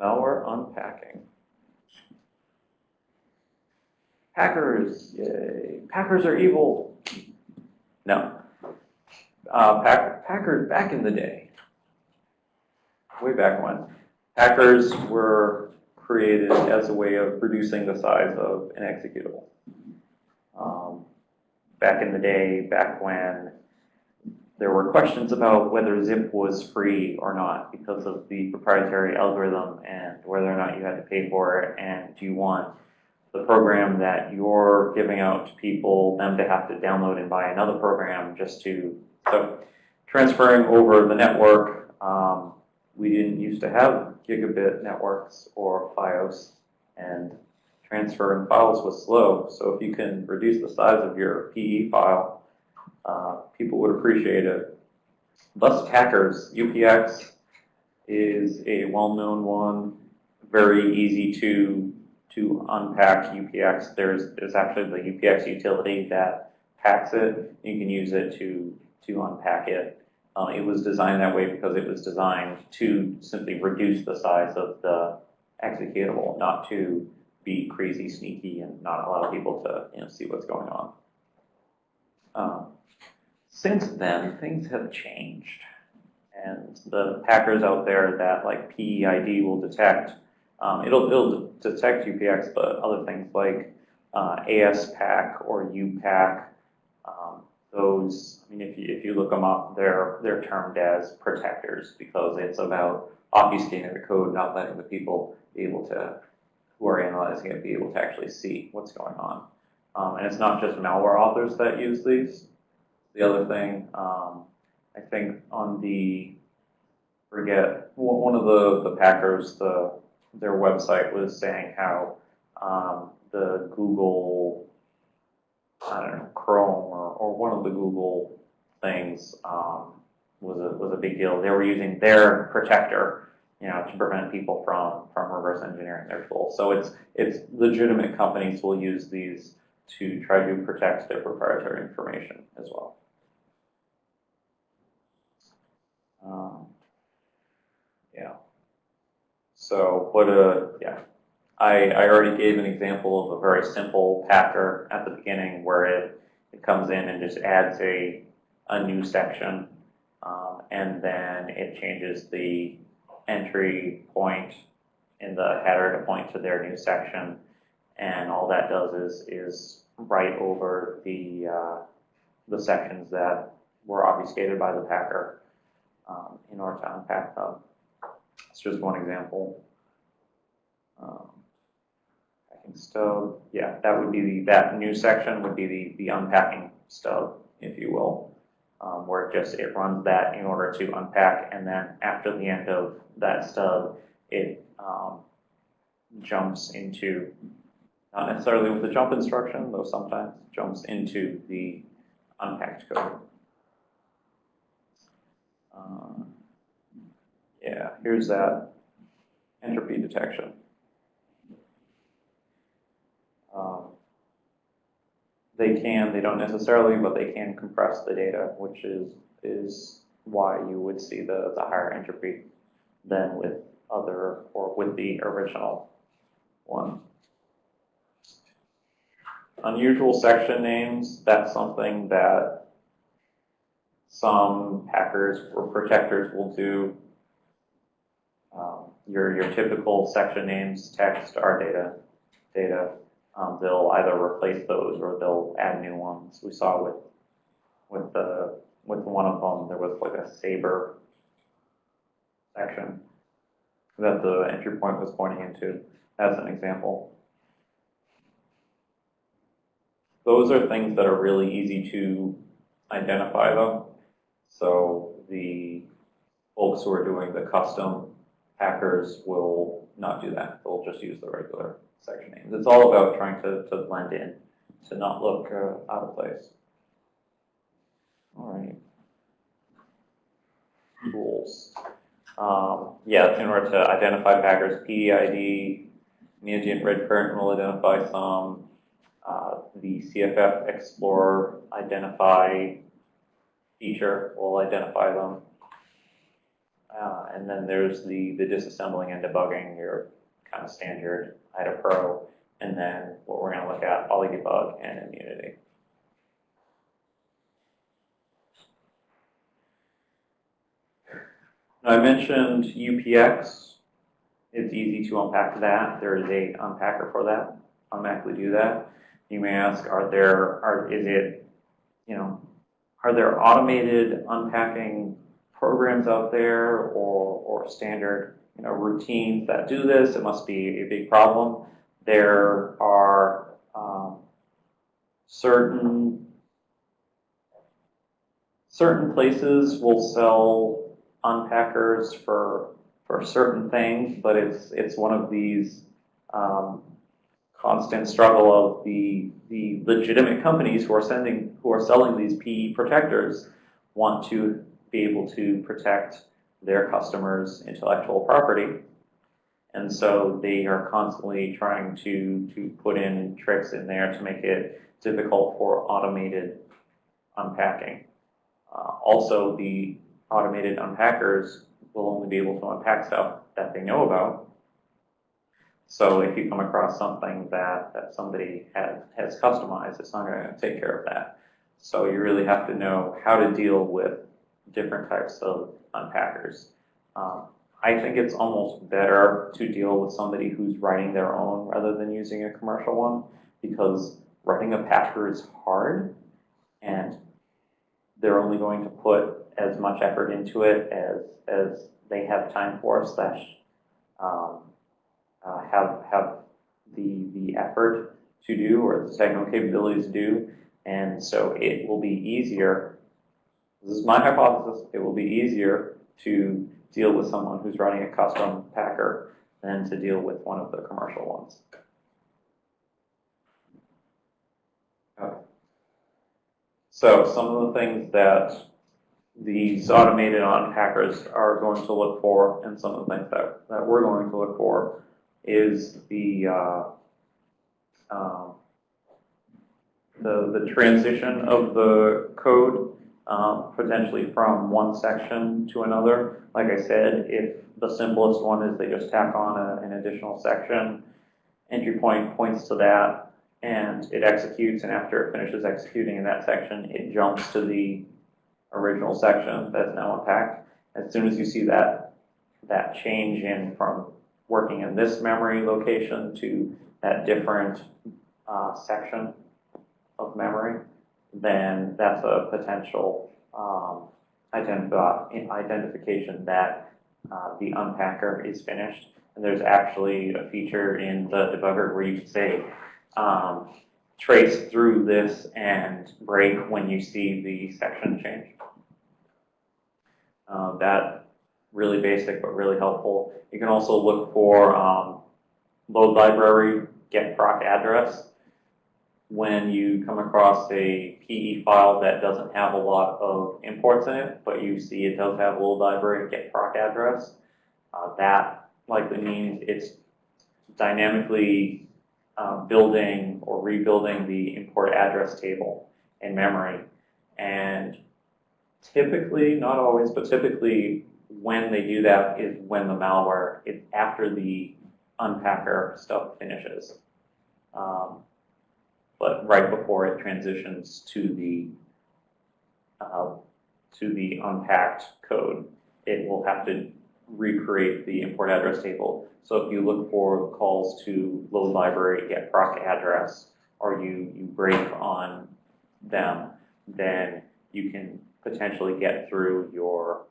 Malware unpacking. Hackers, yay. Packers are evil. No. Uh, pack, Packers, back in the day, way back when, Packers were created as a way of reducing the size of an executable. Um, back in the day, back when there were questions about whether zip was free or not because of the proprietary algorithm and whether or not you had to pay for it and do you want the program that you're giving out to people them to have to download and buy another program just to so transferring over the network um, we didn't used to have gigabit networks or FiOS and transferring files was slow. So if you can reduce the size of your PE file uh, people would appreciate it. Bus hackers, UPX is a well-known one, very easy to to unpack UPX. There's there's actually the UPX utility that packs it. You can use it to to unpack it. Uh, it was designed that way because it was designed to simply reduce the size of the executable, not to be crazy sneaky and not allow people to you know see what's going on. Um, since then, things have changed. And the packers out there that like PEID will detect, um, it'll, it'll detect UPX, but other things like uh, ASPack or UPack, um, those, I mean, if you, if you look them up, they're, they're termed as protectors because it's about obfuscating the code, not letting the people be able to, who are analyzing it, be able to actually see what's going on. Um, and it's not just malware authors that use these the other thing. Um, I think on the, forget, one of the, the Packers, the, their website was saying how um, the Google, I don't know, Chrome or, or one of the Google things um, was a was a big deal. They were using their protector, you know, to prevent people from from reverse engineering their tools. So it's it's legitimate companies will use these to try to protect their proprietary information as well. Um, yeah. So what a, yeah. I, I already gave an example of a very simple packer at the beginning where it, it comes in and just adds a, a new section um, and then it changes the entry point in the header to point to their new section and all that does is, is write over the, uh, the sections that were obfuscated by the packer um, in order to unpack them. It's just one example. Um, packing stub, yeah, that would be the, that new section would be the, the unpacking stub, if you will, um, where it just, it runs that in order to unpack, and then after the end of that stub, it um, jumps into, not necessarily with the jump instruction, though sometimes jumps into the unpacked code. Uh, yeah, here's that entropy detection. Um, they can, they don't necessarily, but they can compress the data, which is is why you would see the, the higher entropy than with other, or with the original one. Unusual section names, that's something that some hackers or protectors will do um, your, your typical section names, text, rdata, data. Um, they'll either replace those or they'll add new ones. We saw with with the with one of them there was like a saber section that the entry point was pointing into as an example. Those are things that are really easy to identify though. So the folks who are doing the custom packers will not do that. They'll just use the regular section names. It's all about trying to, to blend in, to not look uh, out of place. All right. Rules. Um, yeah, in order to identify packers, PEID, Neogent Red Current will identify some. Uh, the CFF Explorer identify feature will identify them. Uh, and then there's the, the disassembling and debugging, your kind of standard IDA Pro. And then what we're going to look at, OllyDbg and immunity. Now, I mentioned UPX. It's easy to unpack that. There is a unpacker for that. Automatically do that. You may ask, are there, are, is it, you know, are there automated unpacking programs out there or, or standard, you know, routines that do this? It must be a big problem. There are um, certain certain places will sell unpackers for for certain things, but it's it's one of these um, constant struggle of the the legitimate companies who are sending who are selling these PE protectors want to be able to protect their customers' intellectual property. And so they are constantly trying to, to put in tricks in there to make it difficult for automated unpacking. Uh, also, the automated unpackers will only be able to unpack stuff that they know about. So if you come across something that, that somebody has, has customized, it's not going to take care of that. So you really have to know how to deal with different types of unpackers. Um, I think it's almost better to deal with somebody who's writing their own rather than using a commercial one because writing a packer is hard and they're only going to put as much effort into it as, as they have time for slash um, uh, have, have the, the effort to do or the technical capabilities to do. And so it will be easier, this is my hypothesis, it will be easier to deal with someone who's running a custom packer than to deal with one of the commercial ones. Okay. So some of the things that these automated unpackers are going to look for, and some of the things that, that we're going to look for, is the uh, um, the the transition of the code um, potentially from one section to another. Like I said, if the simplest one is they just tack on a, an additional section, entry point points to that, and it executes, and after it finishes executing in that section, it jumps to the original section that's now unpacked. As soon as you see that that change in from working in this memory location to that different uh, section of memory, then that's a potential um, identif identification that uh, the unpacker is finished. And there's actually a feature in the debugger where you can say, um, trace through this and break when you see the section change. Uh, that really basic but really helpful. You can also look for um, load library, get proc address when you come across a PE file that doesn't have a lot of imports in it, but you see it does have load library get proc address, uh, that likely means it's dynamically uh, building or rebuilding the import address table in memory. And typically, not always, but typically when they do that is when the malware is after the unpacker stuff finishes. Um, but right before it transitions to the uh, to the unpacked code, it will have to recreate the import address table. So if you look for calls to load library, get proc address, or you, you break on them, then you can potentially get through your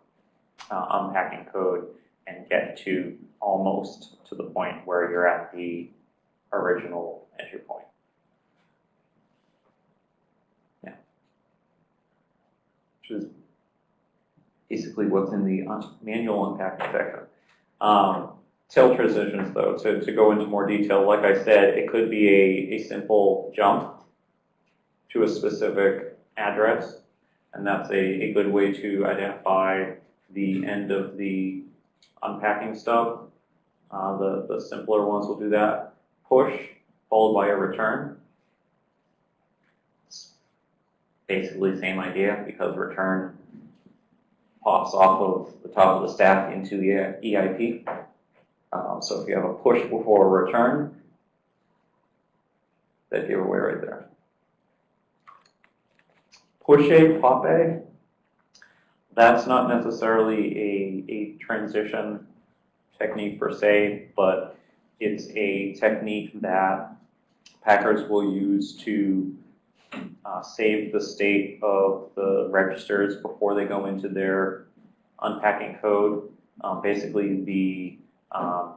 uh, unpacking code and get to almost to the point where you're at the original entry point. which is basically what's in the manual unpacking section. Um, tail transitions, though, to, to go into more detail, like I said, it could be a, a simple jump to a specific address, and that's a, a good way to identify the end of the unpacking stub. Uh, the, the simpler ones will do that. Push, followed by a return. basically same idea because return pops off of the top of the stack into the EIP. Um, so if you have a push before a return, that giveaway right there. Push A, pop A, that's not necessarily a, a transition technique per se, but it's a technique that packers will use to uh, save the state of the registers before they go into their unpacking code. Um, basically, the um,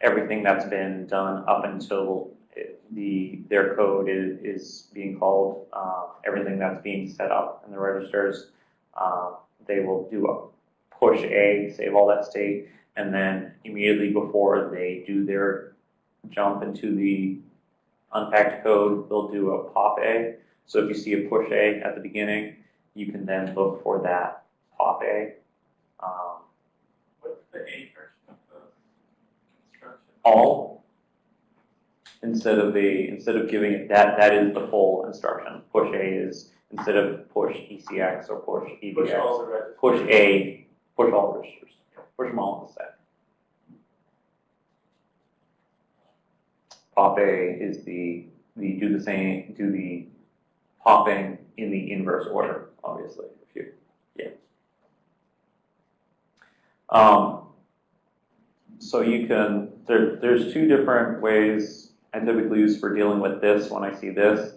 everything that's been done up until the their code is, is being called, uh, everything that's being set up in the registers, uh, they will do a push A, save all that state, and then immediately before they do their jump into the unpacked code, they'll do a pop A. So if you see a push A at the beginning, you can then look for that pop A. Um, What's the A version of the instruction? all instead of a instead of giving it that that is the full instruction. Push A is instead of push ECX or push EBX. Push all the registers. push A, push all registers, push them all in the set. Pop A is the, the, do the same, do the popping in the inverse order, obviously, if you, yeah. Um, so you can, there, there's two different ways I typically use for dealing with this when I see this.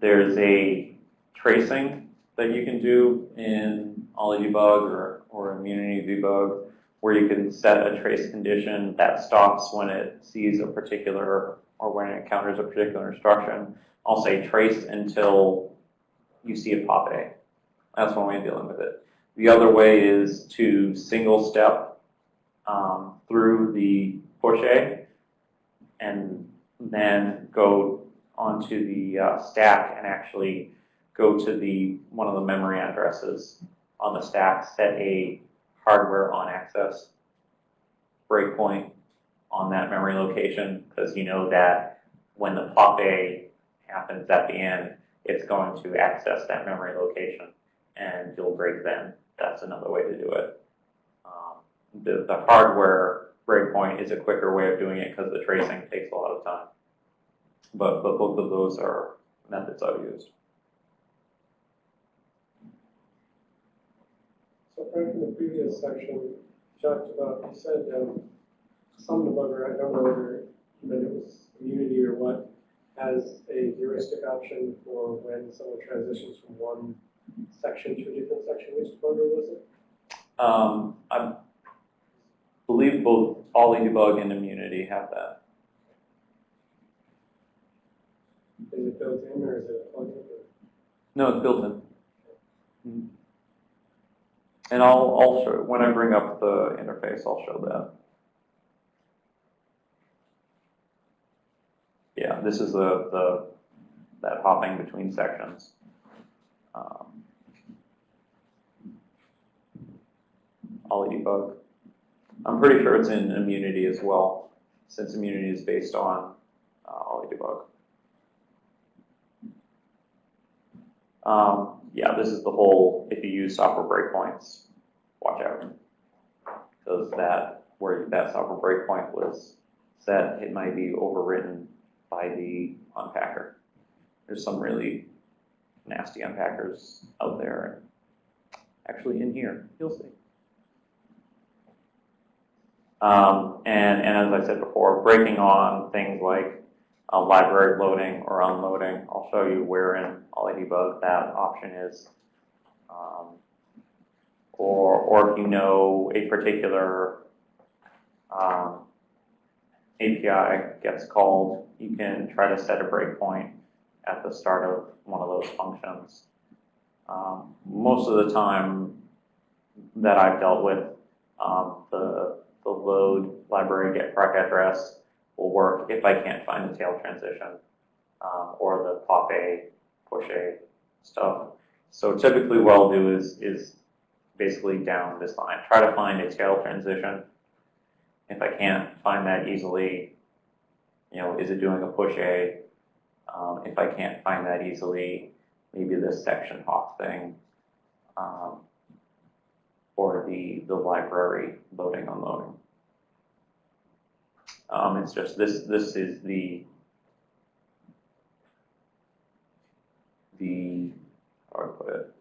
There's a tracing that you can do in Olly debug or, or immunity debug where you can set a trace condition that stops when it sees a particular or when it encounters a particular instruction. I'll say trace until you see a pop A. That's one way of dealing with it. The other way is to single step um, through the push A and then go onto the uh, stack and actually go to the one of the memory addresses on the stack, set a hardware on access breakpoint on that memory location because you know that when the pop A happens at the end, it's going to access that memory location and you'll break then. That's another way to do it. Um, the, the hardware breakpoint is a quicker way of doing it because the tracing takes a lot of time. But, but both of those are methods I've used. So Frank, in the previous section, you talked about, you said, um, some debugger, I don't know whether you meant it was immunity or what, has a heuristic option for when someone transitions from one section to a different section. Which debugger was it? Um, I believe both Olly debug and immunity have that. Is it built in or is it a plugin? No, it's built in. Mhm. And I'll, I'll show, when I bring up the interface, I'll show that. Yeah, this is the, the, that hopping between sections. Um, Olly debug. I'm pretty sure it's in immunity as well, since immunity is based on uh, debug. Um, yeah, this is the whole, if you use software breakpoints, watch out. Because that, where that software breakpoint was set, it might be overwritten by the unpacker. There's some really nasty unpackers out there, actually in here, you'll see. Um, and, and as I said before, breaking on things like uh, library loading or unloading. I'll show you where in Olly debug that option is. Um, or, or if you know a particular um, API gets called, you can try to set a breakpoint at the start of one of those functions. Um, most of the time that I've dealt with, um, the, the load library get proc address will work if I can't find the tail transition um, or the pop A, push A stuff. So typically what I'll do is, is basically down this line, try to find a tail transition. If I can't find that easily, you know, is it doing a push A? Um, if I can't find that easily, maybe this section hop thing. Um, for the, the library loading, unloading. Um, it's just, this, this is the, the, how do I put it?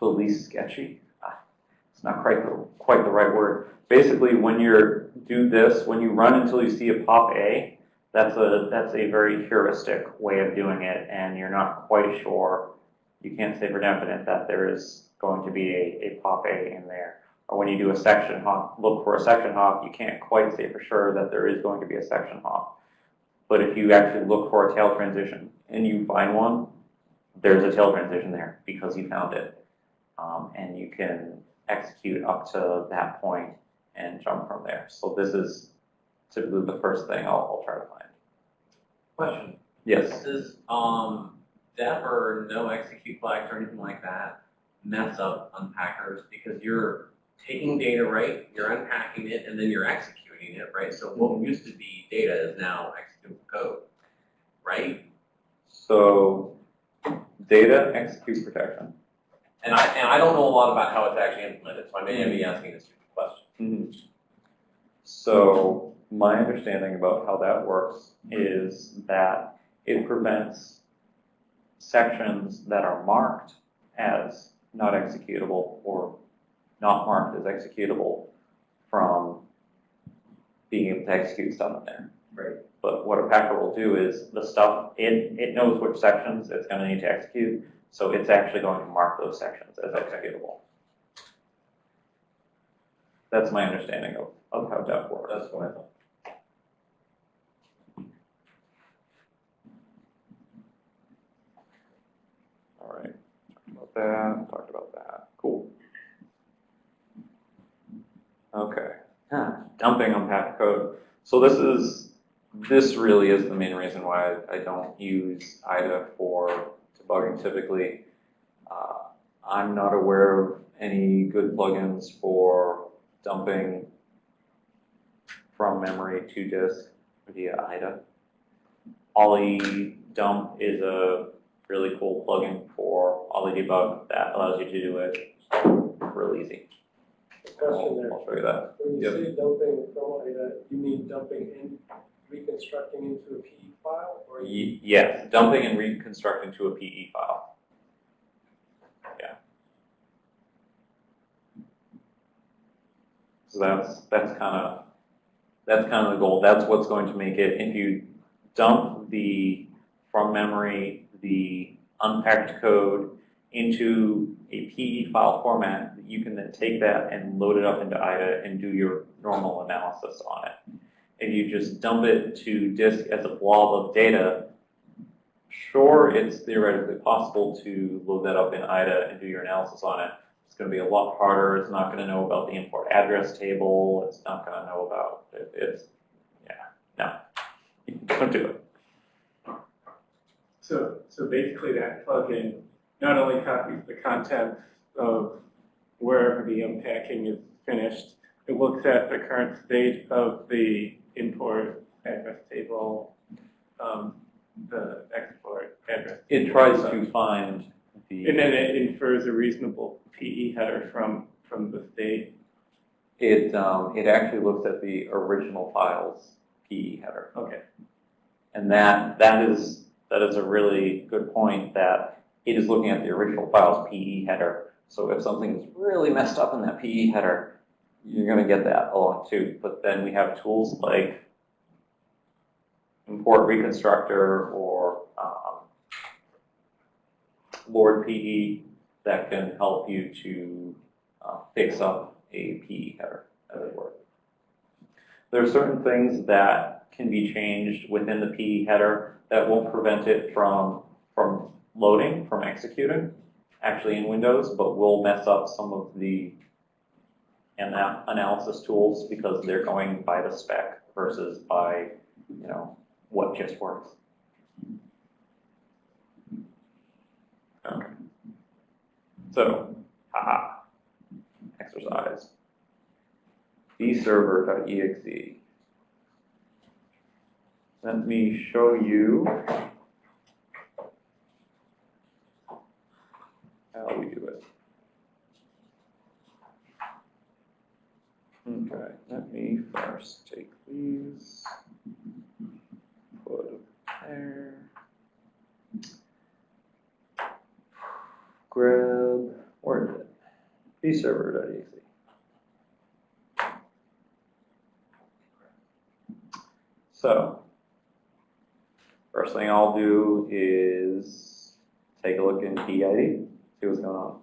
The least sketchy. Ah, It's not quite the, quite the right word. Basically, when you're, do this, when you run until you see a pop A, that's a, that's a very heuristic way of doing it, and you're not quite sure, you can't say for definite that there is going to be a, a pop A in there. Or when you do a section hop, look for a section hop, you can't quite say for sure that there is going to be a section hop. But if you actually look for a tail transition and you find one, there's a tail transition there because you found it. Um, and you can execute up to that point and jump from there. So this is typically the first thing I'll, I'll try to find. Question, Yes. does, um, or no execute flags or anything like that mess up unpackers? Because you're taking data, right, you're unpacking it, and then you're executing it, right? So what mm-hmm. used to be data is now executable code, right? So data execute protection. And I, and I don't know a lot about how it's actually implemented, so I may be asking a stupid question. Mm-hmm. So my understanding about how that works is that it prevents sections that are marked as not executable or not marked as executable from being able to execute stuff in there. Right. But what a packer will do is the stuff, it, it knows which sections it's gonna need to execute, so it's actually going to mark those sections as executable. That's my understanding of, of how DEP works. That's what I thought. All right, talked that, talked about that, cool. Okay, Huh, dumping unpacked code. So this is, this really is the main reason why I don't use IDA for debugging typically. Uh, I'm not aware of any good plugins for dumping from memory to disk via IDA. Olly dump is a really cool plugin for Olly debug that allows you to do it real easy. Question there. I'll show you that. When Yep. you say dumping from IDA, you mean dumping in, reconstructing into a PE file? Or you, Y- Yes, dumping and reconstructing to a PE file. Yeah. So that's, that's kind of, that's kind of the goal. That's what's going to make it, if you dump the, from memory, the unpacked code into a PE file format, you can then take that and load it up into IDA and do your normal analysis on it. If you just dump it to disk as a blob of data, sure, it's theoretically possible to load that up in IDA and do your analysis on it. It's going to be a lot harder. It's not going to know about the import address table. It's not going to know about it. It's, yeah, no, don't do it. So, so basically that plugin not only copies the contents of wherever the unpacking is finished, it looks at the current state of the import address table, um, the export address. It tries to find the... And then it infers a reasonable PE header from, from the state. it, um, it actually looks at the original file's PE header. Okay. And that, that is, that is a really good point, that it is looking at the original file's PE header. So if something is really messed up in that PE header, you're gonna get that a lot too. But then we have tools like import reconstructor or, um, Lord PE that can help you to, uh, fix up a PE header, as it were. There are certain things that can be changed within the PE header that won't prevent it from, from loading, from executing, actually in Windows, but will mess up some of the ana- analysis tools because they're going by the spec versus by, you know, what just works. Okay. So, haha, exercise bserver.exe. Let me show you how we do it. Okay, let me first take these, put them there, grab, where is it? bserver.exe. So, first thing I'll do is take a look in PID, see what's going on.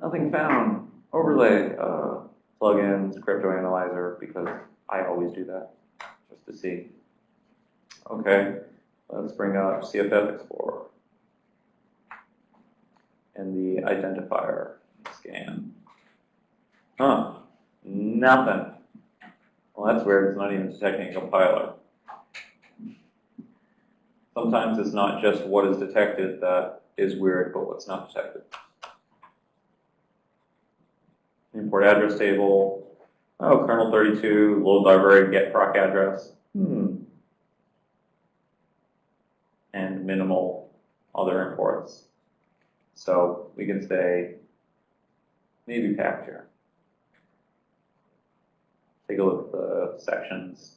Nothing found. Overlay, uh, plugins, crypto analyzer, because I always do that, just to see. Okay, let's bring up CFF Explorer. And the identifier scan. Huh, nothing. Well, that's weird, it's not even detecting a compiler. Sometimes it's not just what is detected that is weird, but what's not detected. Import address table. Oh, kernel 32, load library, get proc address. Hmm. And minimal other imports. So we can say maybe packed here. Take a look at the sections,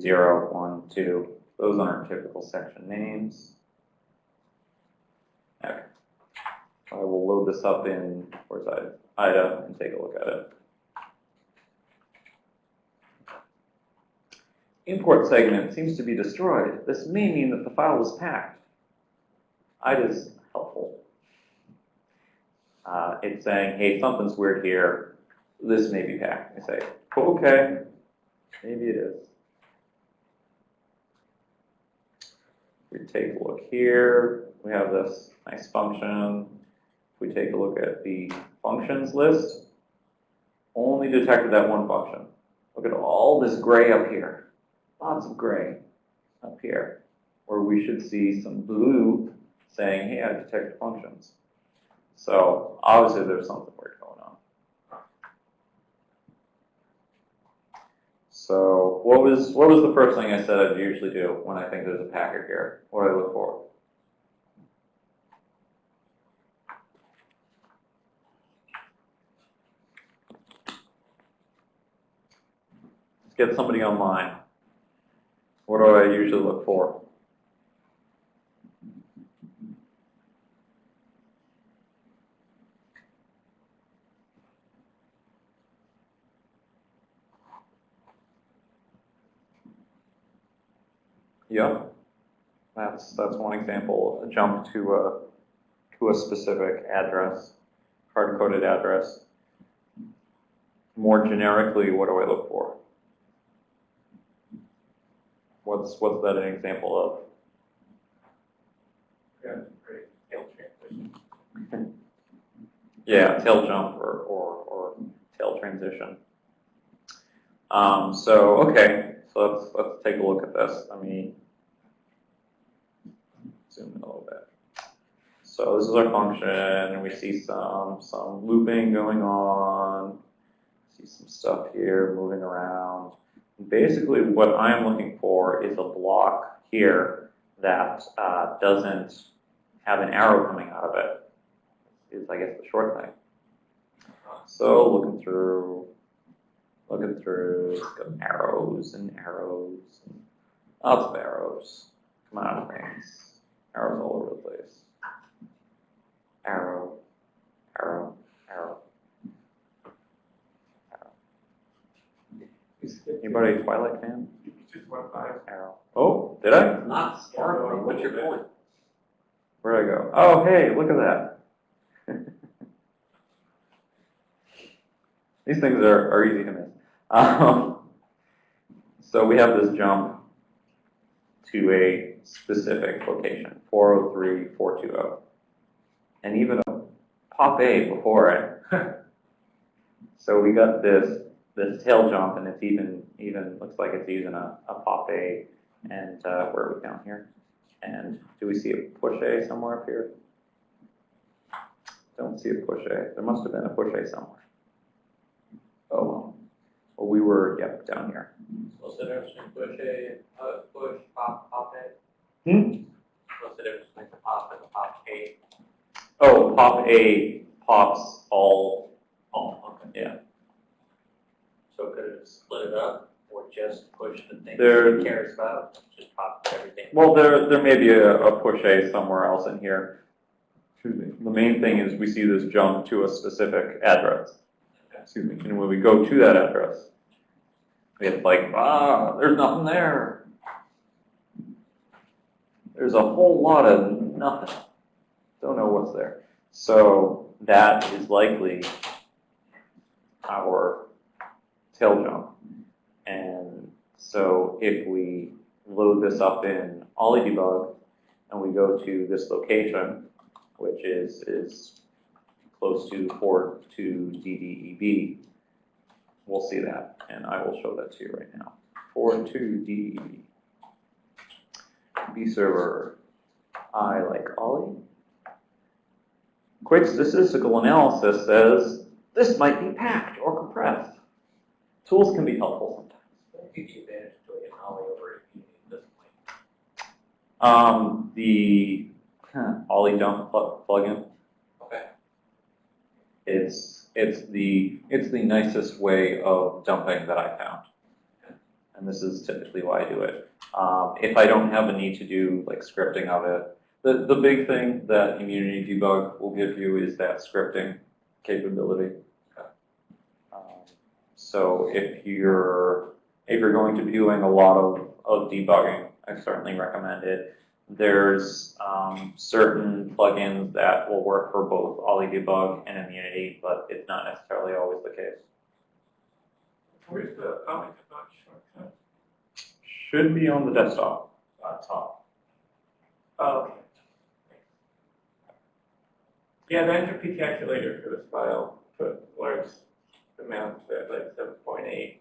zero, one, two. Those aren't typical section names. Okay. I will load this up in, where's IDA, IDA and take a look at it. Import segment seems to be destroyed. This may mean that the file was packed. IDA is helpful. Uh, it's saying, hey, something's weird here. This may be packed. I say, okay, maybe it is. We take a look here. We have this nice function. If we take a look at the functions list, only detected that one function. Look at all this gray up here. Lots of gray up here, where we should see some blue saying, hey, I detected functions. So obviously there's something weird going on. So what was what was the first thing I said I'd usually do when I think there's a packer here? What do I look for? Let's get somebody online. What do I usually look for? Yeah, that's, that's one example, a jump to a, to a specific address, hard-coded address. More generically, what do I look for? What's, what's that an example of? Yeah, tail jump or, or, or tail transition. Um, so, okay, so let's, let's take a look at this. Let me zoom in a little bit. So this is our function, and we see some, some looping going on. See some stuff here moving around. Basically, what I'm looking for is a block here that uh, doesn't have an arrow coming out of it. Is I guess the short thing. So looking through, looking through, arrows and arrows, and lots of arrows. Come on, things. Arrows all over the place. Arrow, arrow, arrow, arrow. Anybody a Twilight fan? Just one five. Arrow. Oh, did I? Not smart, what's your point? Where'd I go? Oh, hey, look at that. These things are, are easy to miss. Um, so we have this jump to a specific location, 403, 420. And even a pop A before it. so we got this this tail jump and it's even even looks like it's using a, a pop A and uh, where are we down here? And do we see a push A somewhere up here? Don't see a push A. There must have been a push A somewhere. Oh well. Well, we were, yep, down here. The difference push A, uh, push, pop, pop A? Hmm? What's the difference between the pop and the pop A? Oh, pop A pops all, Oh, okay. yeah. So could it split it up or just push the thing There- he cares about, just pop everything? Well, there, there may be a, a push A somewhere else in here. The main thing is we see this jump to a specific address. Excuse me, and when we go to that address, it's like, ah, there's nothing there. There's a whole lot of nothing. Don't know what's there. So that is likely our tail jump. And so if we load this up in Olly debug and we go to this location, which is, is close to port to DDEB, we'll see that, and I will show that to you right now. Port to DDEB. B server, I like Olly. Quick statistical analysis says this might be packed or compressed. Tools can be helpful sometimes. Gives you advantage to doing an ollie over at this point. Um, the huh, Olly dump plug plugin. Okay. It's it's the it's the nicest way of dumping that I found, and this is typically why I do it. Um, if I don't have a need to do like scripting of it, the the big thing that Immunity Debug will give you is that scripting capability. Um, so if you're if you're going to be doing a lot of, of debugging, I certainly recommend it. There's um, certain plugins that will work for both Olly Debug and Immunity, but it's not necessarily always the case. Where's the debug shortcut? Should be on the desktop, uh, top. Oh, okay. Yeah, the entropy calculator for this file put large amounts at like seven point eight.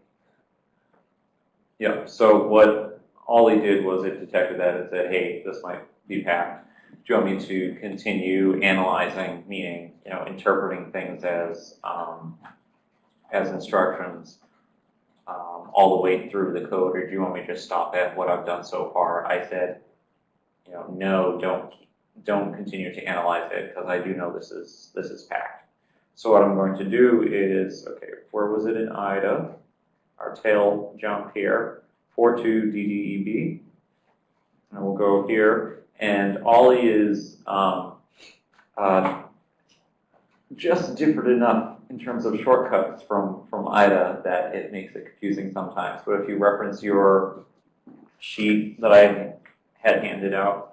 Yeah, so what Olly did was it detected that and said, hey, this might be packed. Do you want me to continue analyzing, meaning, you know, interpreting things as, um, as instructions, all the way through the code, or do you want me to just stop at what I've done so far? I said, you know, no, don't, don't continue to analyze it, because I do know this is, this is packed. So what I'm going to do is, okay, where was it in IDA? our tail jump here, 42 DDEB. And we'll go here, and Olly is um, uh, just different enough in terms of shortcuts from, from IDA that it makes it confusing sometimes. But if you reference your sheet that I had handed out,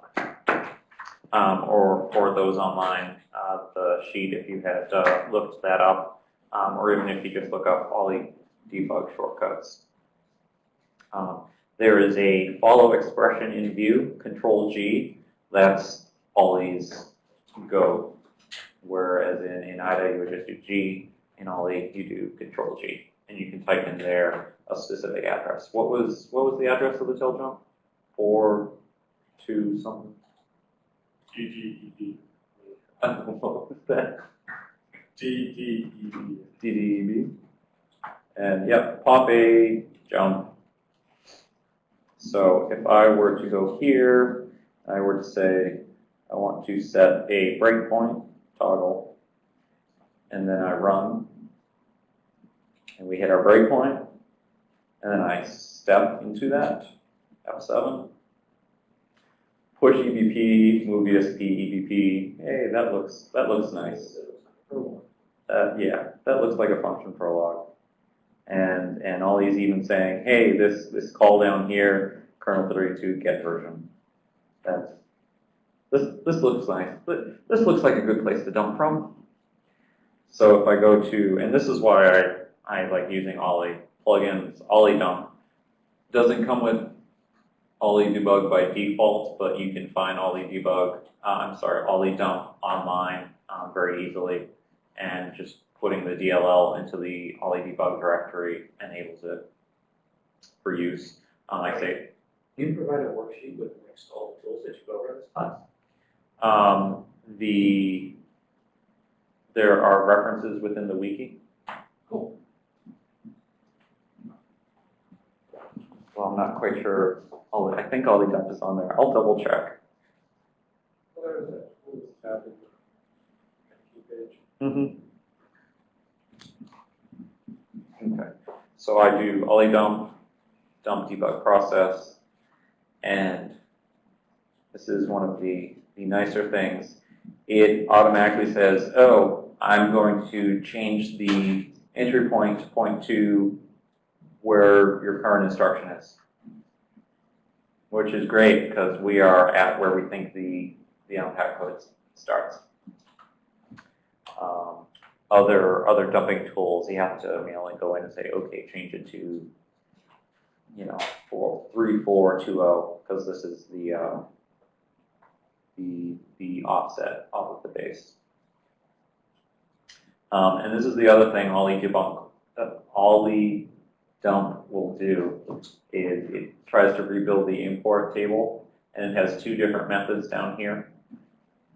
um, or, or those online, uh, the sheet, if you had uh, looked that up, um, or even if you just look up Olly debug shortcuts. Um, there is a follow expression in view, control G, that's Olly's go. Whereas in, in IDA, you would just do G, in Olly, you do control G. And you can type in there a specific address. What was, what was the address of the tail jump? Four, two, something? GGED. what was that? GDED. DDEB. And yep, pop a jump. So if I were to go here, I were to say, I want to set a breakpoint toggle, and then I run, and we hit our breakpoint, and then I step into that, F7. Push EBP, move ESP, EBP. Hey, that looks that looks nice. Uh, yeah, that looks like a function prologue. And, and all these even saying, hey, this, this call down here, kernel 32 get version. That's, this, this looks nice. This looks like a good place to dump from. So if I go to, and this is why I, I like using Olly plugins, Olly dump. Doesn't come with Olly debug by default, but you can find Olly debug, uh, I'm sorry, Olly dump online um, very easily and just putting the DLL into the Olly debug directory enables it for use. Um, I say, Do you provide a worksheet with all the tools that you go over this class? Um, the, there are references within the wiki. Cool. Well, I'm not quite sure, Olly- I think Olly dump is on there. I'll double check. Where is it? What is tab in the key page? Mm-hmm. Okay, so I do ollie dump, dump debug process, and this is one of the, the nicer things. It automatically says, oh, I'm going to change the entry point to point to where your current instruction is. Which is great because we are at where we think the, the unpack code starts. Um, other, other dumping tools, you have to manually go in and say, okay, change it to, you know, four, three, four, two, oh, because this is the, uh, the, the offset off of the base. Um, and this is the other thing OllyDbg, uh, Ollie dump will do is it tries to rebuild the import table and it has two different methods down here.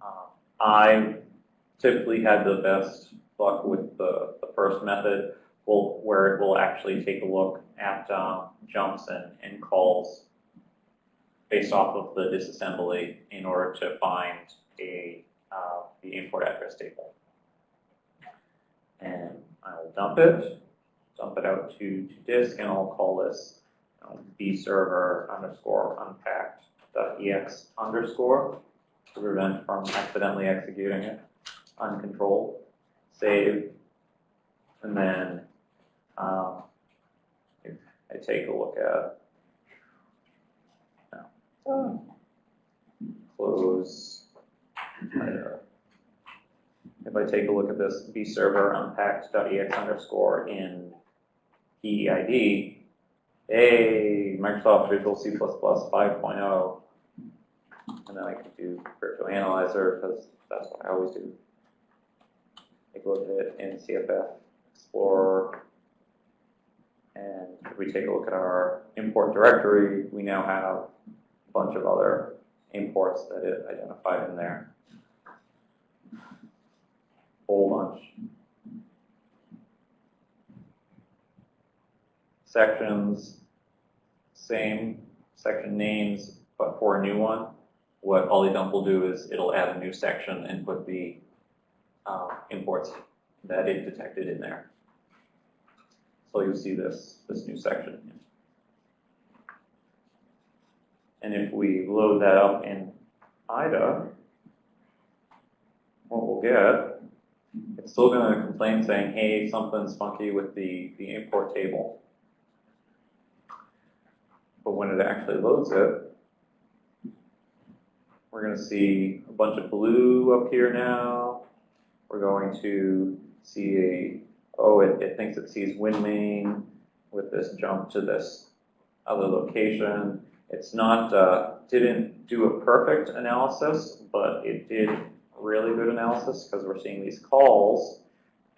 Um, I typically had the best luck with the, the first method, will, where it will actually take a look at um, jumps and, and calls based off of the disassembly in order to find a uh, the import address table. And I will dump it, dump it out to, to disk, and I'll call this um, bserver underscore unpacked ex underscore to prevent from accidentally executing it uncontrolled. Save, and then um, I take a look at close. If I take a look at this bserver unpacked.ex underscore in PEiD, hey, Microsoft Visual C++ 5.0, and then I can do Krypto Analyzer because that's what I always do. Take a look at it in CFF Explorer. And if we take a look at our import directory, we now have bunch of other imports that it identified in there. Whole bunch. Sections, same section names, but for a new one, what OllyDump will do is it'll add a new section and put the uh, imports that it detected in there. So you'll see this, this new section. And if we load that up in IDA, what we'll get, it's still going to complain saying, hey, something's funky with the, the import table. But when it actually loads it, we're going to see a bunch of blue up here now. We're going to see a, oh, it, it thinks it sees WinMain with this jump to this other location. It's not, uh, didn't do a perfect analysis, but it did really good analysis because we're seeing these calls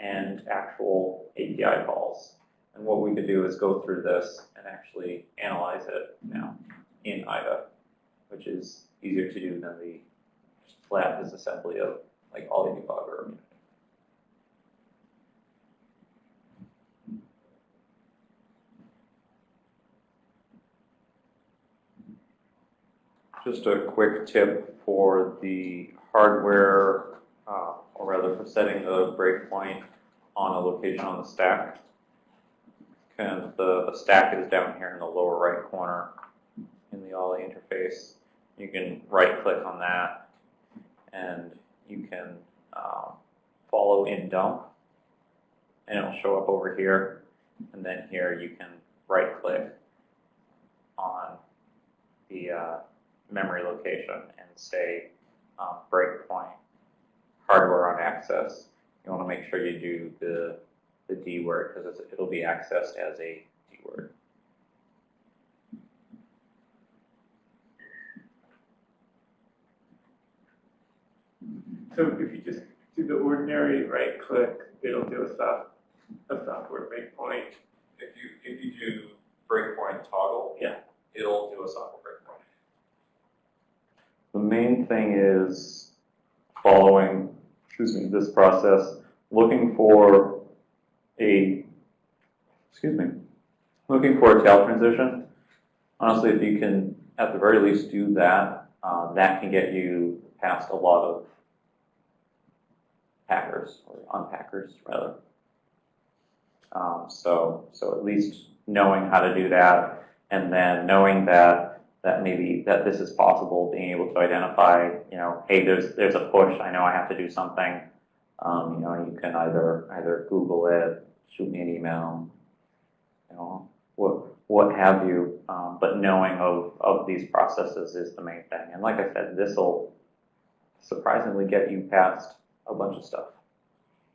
and actual API calls. And what we could do is go through this and actually analyze it now in IDA, which is easier to do than the flat disassembly of like all the debugger. Just a quick tip for the hardware, uh, or rather for setting the breakpoint on a location on the stack. And the, the stack is down here in the lower right corner in the Olly interface. You can right click on that and you can um, follow in dump and it'll show up over here. And then here you can right click on the uh, memory location and say um, breakpoint hardware on access. You want to make sure you do the, the D word because it'll be accessed as a D word. So if you just do the ordinary right click, it'll do a soft, a software breakpoint. If you if you do breakpoint toggle, Yeah. it'll do a software. The main thing is following, excuse me, this process, looking for a, excuse me, looking for a tail transition. Honestly, if you can, at the very least, do that, uh, that can get you past a lot of hackers, or unpackers, rather. Um, so, so at least knowing how to do that, and then knowing that, that maybe, that this is possible, being able to identify, you know, hey, there's, there's a push, I know I have to do something. Um, you know, you can either, either Google it, shoot me an email, you know, what, what have you. Um, but knowing of, of these processes is the main thing. And like I said, this'll surprisingly get you past a bunch of stuff.